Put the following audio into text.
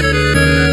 Música